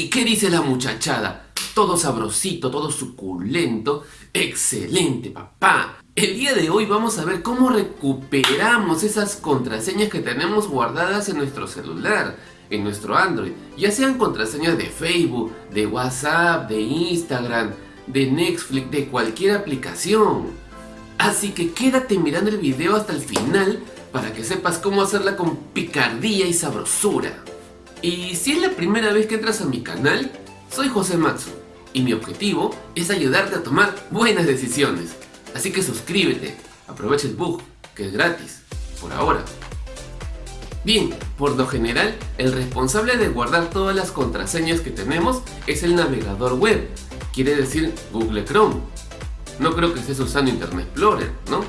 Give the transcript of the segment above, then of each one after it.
¿Y qué dice la muchachada? Todo sabrosito, todo suculento. Excelente, papá. El día de hoy vamos a ver cómo recuperamos esas contraseñas que tenemos guardadas en nuestro celular, en nuestro Android. Ya sean contraseñas de Facebook, de WhatsApp, de Instagram, de Netflix, de cualquier aplicación. Así que quédate mirando el video hasta el final para que sepas cómo hacerla con picardía y sabrosura. Y si es la primera vez que entras a mi canal, soy José Matsu y mi objetivo es ayudarte a tomar buenas decisiones. Así que suscríbete, aprovecha el bug, que es gratis, por ahora. Bien, por lo general, el responsable de guardar todas las contraseñas que tenemos es el navegador web, quiere decir Google Chrome. No creo que estés usando Internet Explorer, ¿no?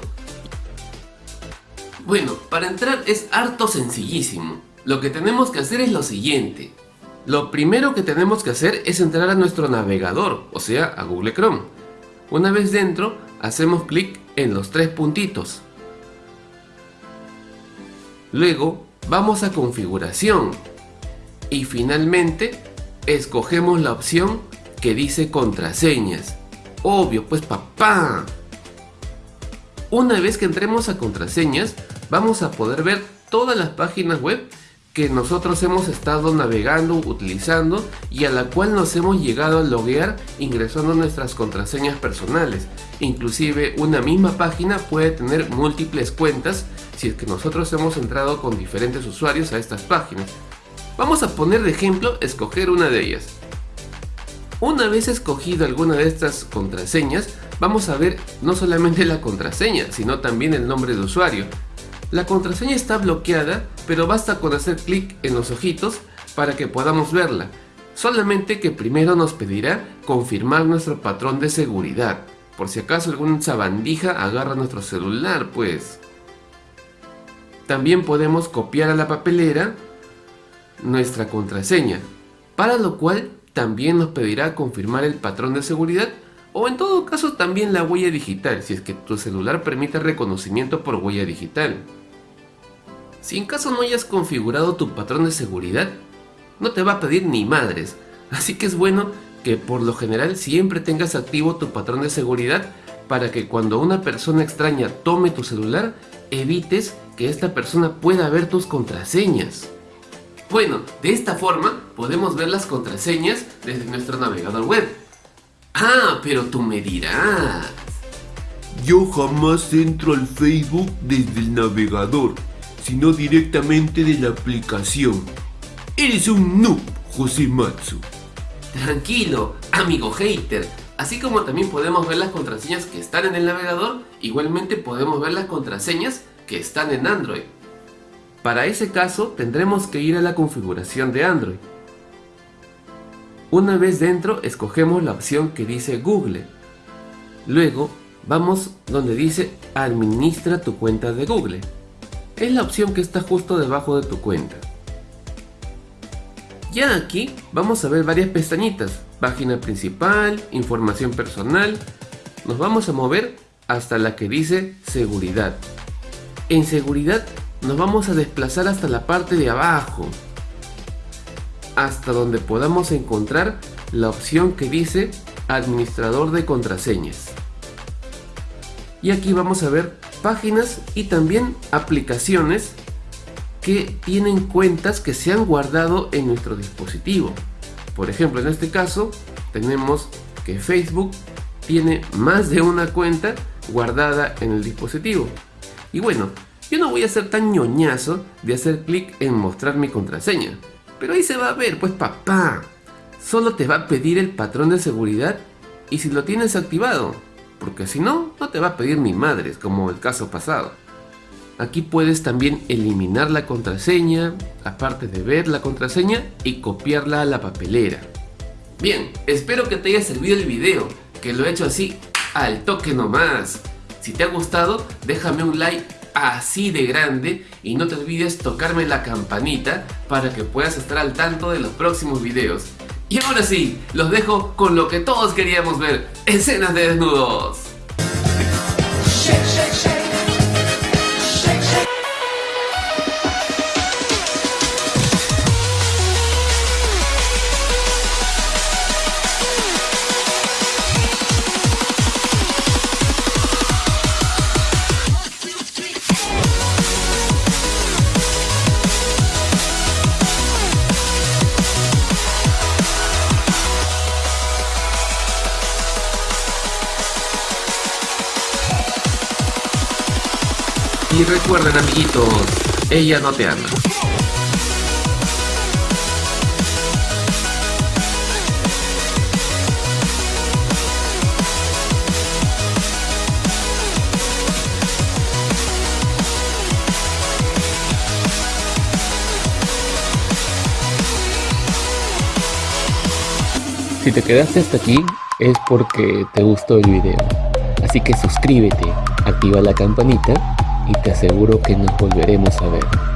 Bueno, para entrar es harto sencillísimo. Lo que tenemos que hacer es lo siguiente. Lo primero que tenemos que hacer es entrar a nuestro navegador, o sea, a Google Chrome. Una vez dentro, hacemos clic en los tres puntitos. Luego, vamos a configuración. Y finalmente, escogemos la opción que dice contraseñas. Obvio, pues papá. Una vez que entremos a contraseñas, vamos a poder ver todas las páginas web que nosotros hemos estado navegando, utilizando y a la cual nos hemos llegado a loguear ingresando nuestras contraseñas personales. Inclusive una misma página puede tener múltiples cuentas si es que nosotros hemos entrado con diferentes usuarios a estas páginas. Vamos a poner de ejemplo escoger una de ellas. Una vez escogido alguna de estas contraseñas, vamos a ver no solamente la contraseña, sino también el nombre de usuario. La contraseña está bloqueada, pero basta con hacer clic en los ojitos para que podamos verla. Solamente que primero nos pedirá confirmar nuestro patrón de seguridad. Por si acaso algún sabandija agarra nuestro celular, pues. También podemos copiar a la papelera nuestra contraseña, para lo cual también nos pedirá confirmar el patrón de seguridad o en todo caso también la huella digital, si es que tu celular permite reconocimiento por huella digital. Si en caso no hayas configurado tu patrón de seguridad, no te va a pedir ni madres, así que es bueno que por lo general siempre tengas activo tu patrón de seguridad para que cuando una persona extraña tome tu celular, evites que esta persona pueda ver tus contraseñas. Bueno, de esta forma podemos ver las contraseñas desde nuestro navegador web. Ah, pero tú me dirás. Yo jamás entro al Facebook desde el navegador sino directamente de la aplicación. Eres un noob, José Matsu. Tranquilo, amigo hater. Así como también podemos ver las contraseñas que están en el navegador, igualmente podemos ver las contraseñas que están en Android. Para ese caso tendremos que ir a la configuración de Android. Una vez dentro escogemos la opción que dice Google. Luego vamos donde dice Administra tu cuenta de Google es la opción que está justo debajo de tu cuenta. Ya aquí vamos a ver varias pestañitas, página principal, información personal, nos vamos a mover hasta la que dice seguridad. En seguridad nos vamos a desplazar hasta la parte de abajo, hasta donde podamos encontrar la opción que dice administrador de contraseñas. Y aquí vamos a ver páginas y también aplicaciones que tienen cuentas que se han guardado en nuestro dispositivo. Por ejemplo, en este caso tenemos que Facebook tiene más de una cuenta guardada en el dispositivo. Y bueno, yo no voy a ser tan ñoñazo de hacer clic en mostrar mi contraseña. Pero ahí se va a ver, pues papá. Solo te va a pedir el patrón de seguridad y si lo tienes activado porque si no, no te va a pedir ni madres, como el caso pasado. Aquí puedes también eliminar la contraseña, aparte de ver la contraseña y copiarla a la papelera. Bien, espero que te haya servido el video, que lo he hecho así al toque nomás. Si te ha gustado, déjame un like así de grande y no te olvides tocarme la campanita para que puedas estar al tanto de los próximos videos. Y ahora sí, los dejo con lo que todos queríamos ver, escenas de desnudos. Y recuerden amiguitos, ella no te ama. Si te quedaste hasta aquí es porque te gustó el video. Así que suscríbete, activa la campanita y te aseguro que nos volveremos a ver.